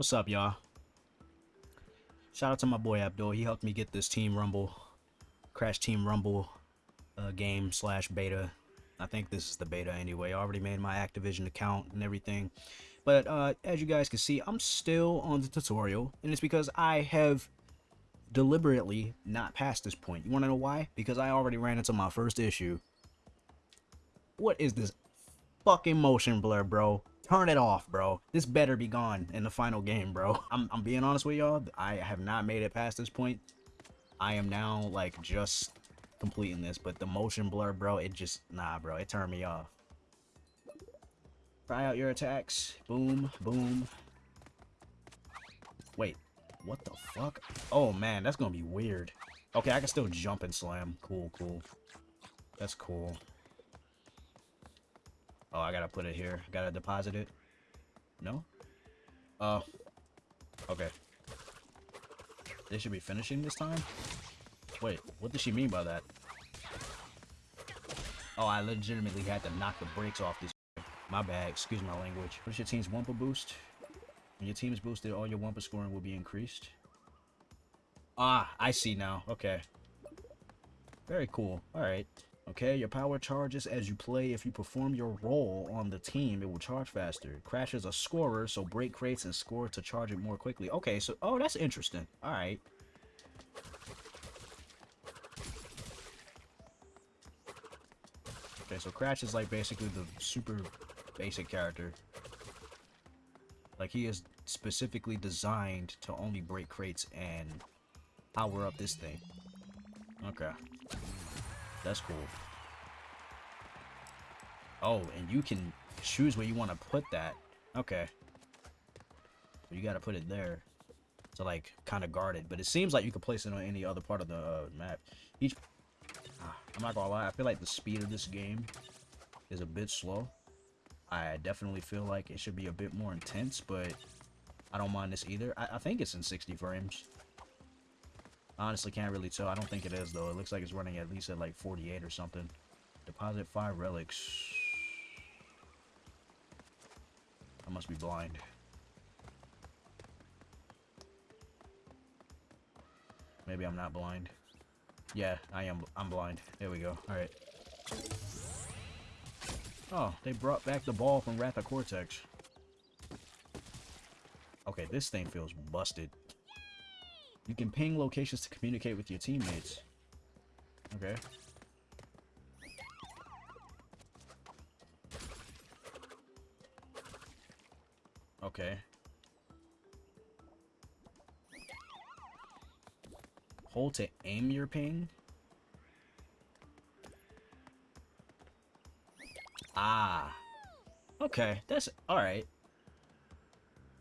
What's up, y'all? Shout out to my boy Abdul. He helped me get this Team Rumble, Crash Team Rumble uh, game slash beta. I think this is the beta anyway. I already made my Activision account and everything. But uh, as you guys can see, I'm still on the tutorial. And it's because I have deliberately not passed this point. You want to know why? Because I already ran into my first issue. What is this fucking motion blur, bro? Turn it off, bro. This better be gone in the final game, bro. I'm, I'm being honest with y'all. I have not made it past this point. I am now, like, just completing this. But the motion blur, bro, it just... Nah, bro. It turned me off. Try out your attacks. Boom, boom. Wait. What the fuck? Oh, man. That's gonna be weird. Okay, I can still jump and slam. Cool, cool. That's cool. Oh, I gotta put it here. Gotta deposit it. No? Oh. Okay. They should be finishing this time? Wait, what does she mean by that? Oh, I legitimately had to knock the brakes off this. My bad, excuse my language. What's your team's Wumpa boost? When your team is boosted, all your Wumpa scoring will be increased. Ah, I see now. Okay. Very cool. Alright. Okay, your power charges as you play. If you perform your role on the team, it will charge faster. Crash is a scorer, so break crates and score to charge it more quickly. Okay, so, oh, that's interesting. Alright. Okay, so Crash is like basically the super basic character. Like he is specifically designed to only break crates and power up this thing. Okay. That's cool. Oh, and you can choose where you want to put that. Okay. So you got to put it there to like kind of guard it. But it seems like you could place it on any other part of the uh, map. Each, uh, I'm not gonna lie, I feel like the speed of this game is a bit slow. I definitely feel like it should be a bit more intense, but I don't mind this either. I, I think it's in 60 frames. Honestly, can't really tell. I don't think it is, though. It looks like it's running at least at like 48 or something. Deposit five relics. I must be blind. Maybe I'm not blind. Yeah, I am. I'm blind. There we go. All right. Oh, they brought back the ball from Wrath of Cortex. Okay, this thing feels busted. You can ping locations to communicate with your teammates. Okay. Okay. Hold to aim your ping? Ah. Okay, that's alright.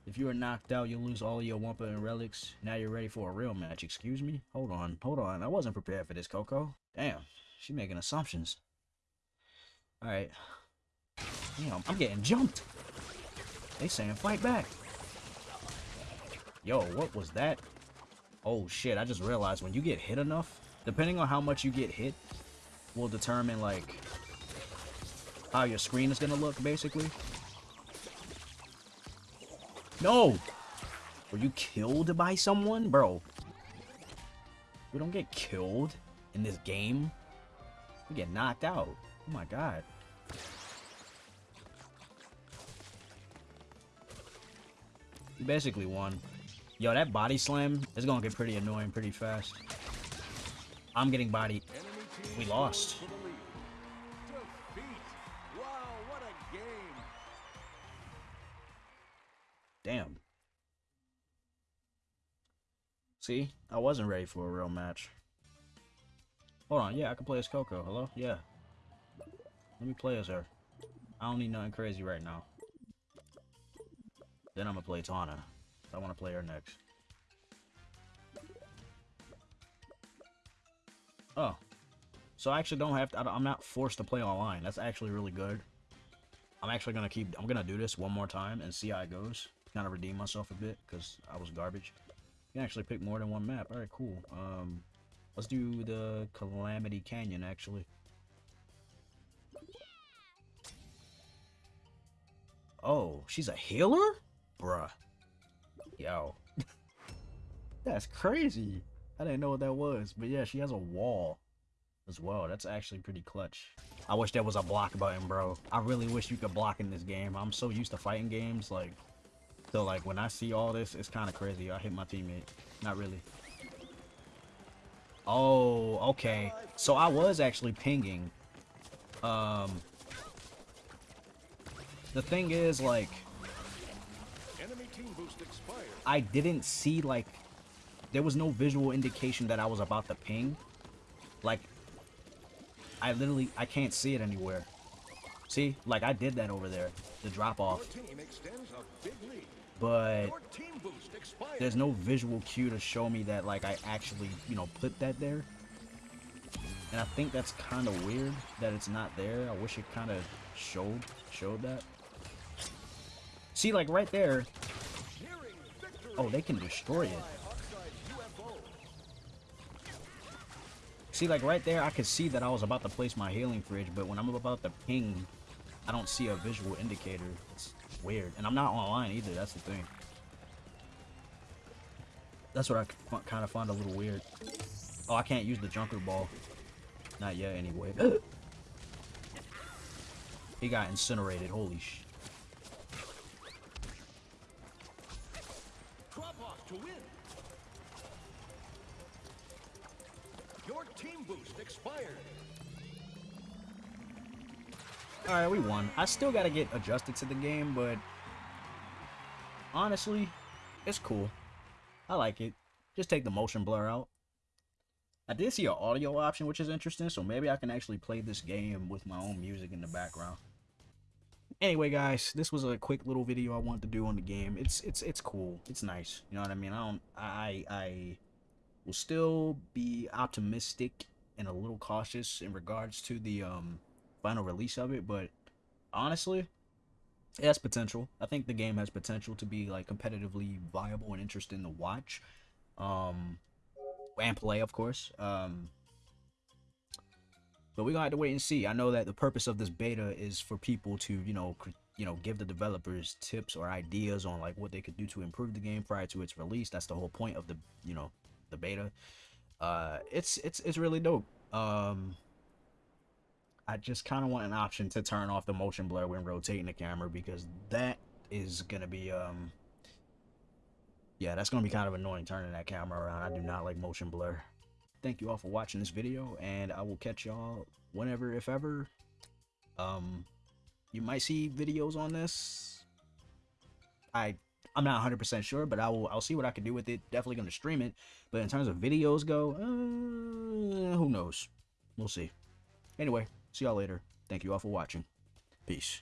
If you are knocked out, you'll lose all your Wumpa and relics. Now you're ready for a real match. Excuse me? Hold on, hold on. I wasn't prepared for this, Coco. Damn, she making assumptions. Alright. Damn, I'm getting jumped. They saying fight back. Yo, what was that? Oh shit, I just realized when you get hit enough, depending on how much you get hit, will determine like how your screen is gonna look basically. No! Were you killed by someone? Bro. We don't get killed in this game. We get knocked out. Oh my god. You basically won. Yo, that body slam is gonna get pretty annoying pretty fast. I'm getting bodied. We lost. Damn. See? I wasn't ready for a real match. Hold on, yeah, I can play as Coco. Hello? Yeah. Let me play as her. I don't need nothing crazy right now. Then I'm gonna play Tawna. I want to play her next. Oh. So I actually don't have to, I'm not forced to play online. That's actually really good. I'm actually gonna keep, I'm gonna do this one more time and see how it goes kind of redeem myself a bit because I was garbage. You can actually pick more than one map. All right, cool. Um, let's do the Calamity Canyon actually. Oh, she's a healer? Bruh. Yo. That's crazy. I didn't know what that was. But yeah, she has a wall as well. That's actually pretty clutch. I wish there was a block button, bro. I really wish you could block in this game. I'm so used to fighting games, like, so like when I see all this, it's kind of crazy. I hit my teammate. Not really. Oh, okay. So I was actually pinging. Um, the thing is, like, I didn't see, like, there was no visual indication that I was about to ping. Like, I literally, I can't see it anywhere. See, like I did that over there, the drop off. But there's no visual cue to show me that like I actually, you know, put that there. And I think that's kind of weird that it's not there. I wish it kind of showed showed that. See, like right there. Oh, they can destroy it. See, like right there, I could see that I was about to place my healing fridge, but when I'm about to ping, I don't see a visual indicator. It's weird. And I'm not online either, that's the thing. That's what I kind of find a little weird. Oh, I can't use the junker ball. Not yet, anyway. he got incinerated. Holy sh... Your team boost expired. Alright, we won. I still gotta get adjusted to the game, but honestly, it's cool. I like it. Just take the motion blur out. I did see an audio option, which is interesting, so maybe I can actually play this game with my own music in the background anyway guys this was a quick little video i wanted to do on the game it's it's it's cool it's nice you know what i mean i don't i i will still be optimistic and a little cautious in regards to the um final release of it but honestly it has potential i think the game has potential to be like competitively viable and interesting to watch um and play of course um but we're gonna have to wait and see. I know that the purpose of this beta is for people to, you know, you know, give the developers tips or ideas on like what they could do to improve the game prior to its release. That's the whole point of the, you know, the beta. Uh, it's it's it's really dope. Um, I just kind of want an option to turn off the motion blur when rotating the camera because that is gonna be um. Yeah, that's gonna be kind of annoying turning that camera around. I do not like motion blur thank you all for watching this video and i will catch y'all whenever if ever um you might see videos on this i i'm not 100 percent sure but i will i'll see what i can do with it definitely gonna stream it but in terms of videos go uh, who knows we'll see anyway see y'all later. Thank you all for watching. Peace